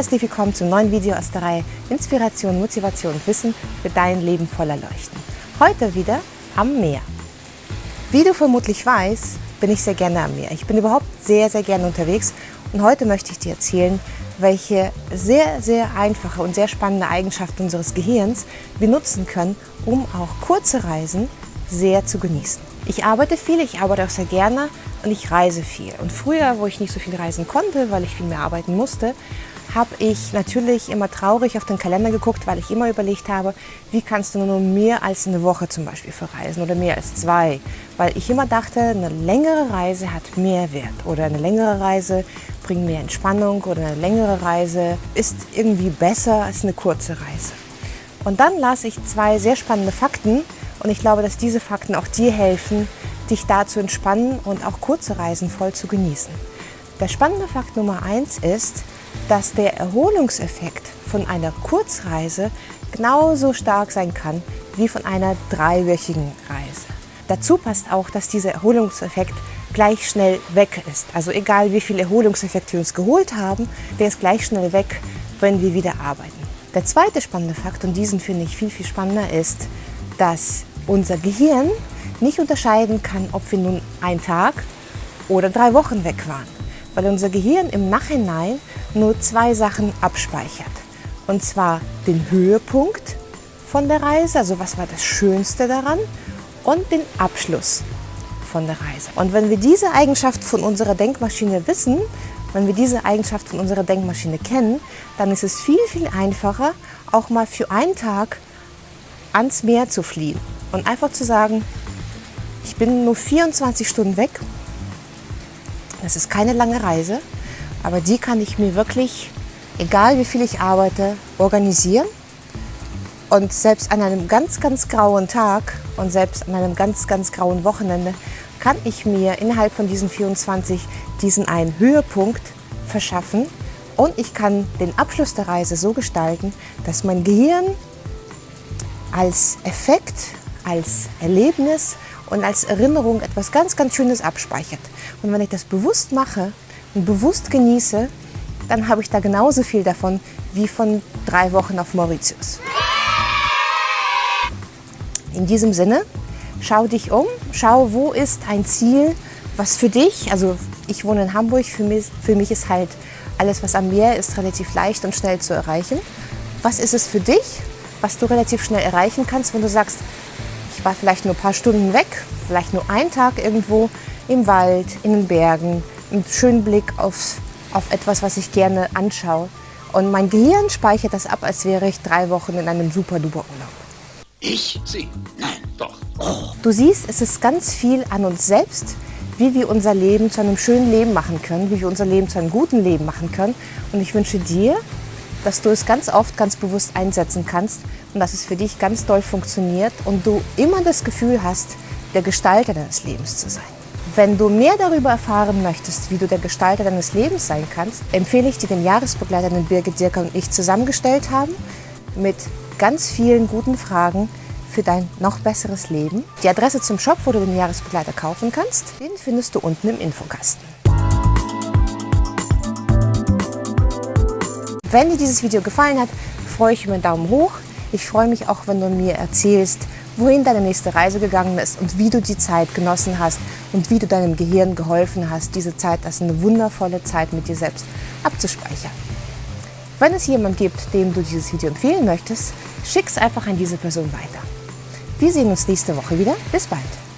herzlich willkommen zum neuen Video aus der Reihe Inspiration, Motivation und Wissen für dein Leben voller Leuchten. Heute wieder am Meer. Wie du vermutlich weißt, bin ich sehr gerne am Meer. Ich bin überhaupt sehr, sehr gerne unterwegs und heute möchte ich dir erzählen, welche sehr, sehr einfache und sehr spannende Eigenschaft unseres Gehirns wir nutzen können, um auch kurze Reisen sehr zu genießen. Ich arbeite viel, ich arbeite auch sehr gerne und ich reise viel. Und früher, wo ich nicht so viel reisen konnte, weil ich viel mehr arbeiten musste, habe ich natürlich immer traurig auf den Kalender geguckt, weil ich immer überlegt habe, wie kannst du nur mehr als eine Woche zum Beispiel verreisen oder mehr als zwei. Weil ich immer dachte, eine längere Reise hat mehr Wert oder eine längere Reise bringt mehr Entspannung oder eine längere Reise ist irgendwie besser als eine kurze Reise. Und dann las ich zwei sehr spannende Fakten und ich glaube, dass diese Fakten auch dir helfen, dich da zu entspannen und auch kurze Reisen voll zu genießen. Der spannende Fakt Nummer eins ist, dass der Erholungseffekt von einer Kurzreise genauso stark sein kann wie von einer dreiwöchigen Reise. Dazu passt auch, dass dieser Erholungseffekt gleich schnell weg ist. Also egal wie viel Erholungseffekt wir uns geholt haben, der ist gleich schnell weg, wenn wir wieder arbeiten. Der zweite spannende Fakt, und diesen finde ich viel, viel spannender, ist, dass unser Gehirn nicht unterscheiden kann, ob wir nun einen Tag oder drei Wochen weg waren, weil unser Gehirn im Nachhinein nur zwei Sachen abspeichert. Und zwar den Höhepunkt von der Reise, also was war das Schönste daran, und den Abschluss von der Reise. Und wenn wir diese Eigenschaft von unserer Denkmaschine wissen, wenn wir diese Eigenschaft von unserer Denkmaschine kennen, dann ist es viel, viel einfacher, auch mal für einen Tag ans Meer zu fliehen und einfach zu sagen, ich bin nur 24 Stunden weg. Das ist keine lange Reise, aber die kann ich mir wirklich, egal wie viel ich arbeite, organisieren. Und selbst an einem ganz, ganz grauen Tag und selbst an einem ganz, ganz grauen Wochenende kann ich mir innerhalb von diesen 24 diesen einen Höhepunkt verschaffen und ich kann den Abschluss der Reise so gestalten, dass mein Gehirn als Effekt, als Erlebnis und als Erinnerung etwas ganz, ganz Schönes abspeichert. Und wenn ich das bewusst mache und bewusst genieße, dann habe ich da genauso viel davon wie von drei Wochen auf Mauritius. In diesem Sinne, schau dich um, schau, wo ist ein Ziel, was für dich, also ich wohne in Hamburg, für mich, für mich ist halt alles, was am Meer ist, relativ leicht und schnell zu erreichen. Was ist es für dich, was du relativ schnell erreichen kannst, wenn du sagst, ich war vielleicht nur ein paar Stunden weg, vielleicht nur einen Tag irgendwo im Wald, in den Bergen, einen schönen Blick auf, auf etwas, was ich gerne anschaue. Und mein Gehirn speichert das ab, als wäre ich drei Wochen in einem super-duper Urlaub. Ich? Sie? Nein, doch. Oh. Du siehst, es ist ganz viel an uns selbst, wie wir unser Leben zu einem schönen Leben machen können, wie wir unser Leben zu einem guten Leben machen können. Und ich wünsche dir, dass du es ganz oft ganz bewusst einsetzen kannst und dass es für dich ganz doll funktioniert und du immer das Gefühl hast, der Gestalter deines Lebens zu sein. Wenn du mehr darüber erfahren möchtest, wie du der Gestalter deines Lebens sein kannst, empfehle ich dir den Jahresbegleiter, den Birgit Dirker und ich zusammengestellt haben, mit ganz vielen guten Fragen für dein noch besseres Leben. Die Adresse zum Shop, wo du den Jahresbegleiter kaufen kannst, den findest du unten im Infokasten. Wenn dir dieses Video gefallen hat, freue ich mich über einen Daumen hoch. Ich freue mich auch, wenn du mir erzählst, wohin deine nächste Reise gegangen ist und wie du die Zeit genossen hast und wie du deinem Gehirn geholfen hast, diese Zeit als eine wundervolle Zeit mit dir selbst abzuspeichern. Wenn es jemand gibt, dem du dieses Video empfehlen möchtest, schick es einfach an diese Person weiter. Wir sehen uns nächste Woche wieder. Bis bald!